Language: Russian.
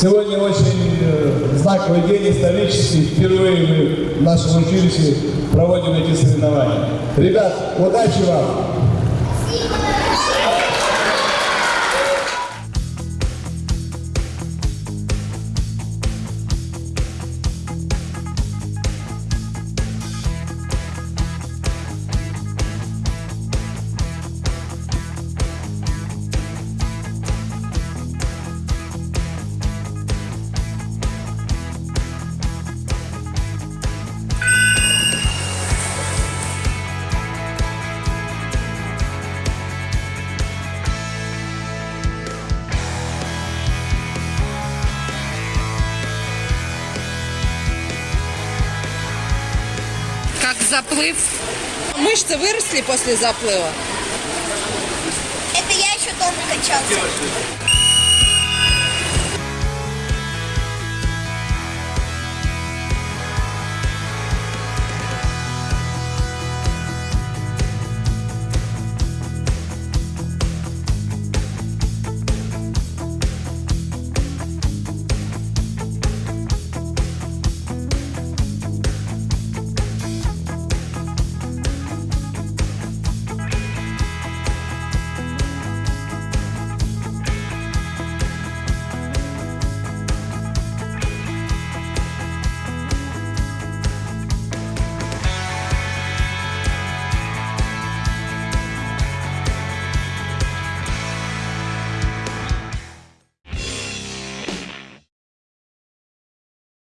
Сегодня очень э, знаковый день, исторический. Впервые мы в нашем училище проводим эти соревнования. Ребят, удачи вам! Как заплыв. Мышцы выросли после заплыва. Это я еще дома качался.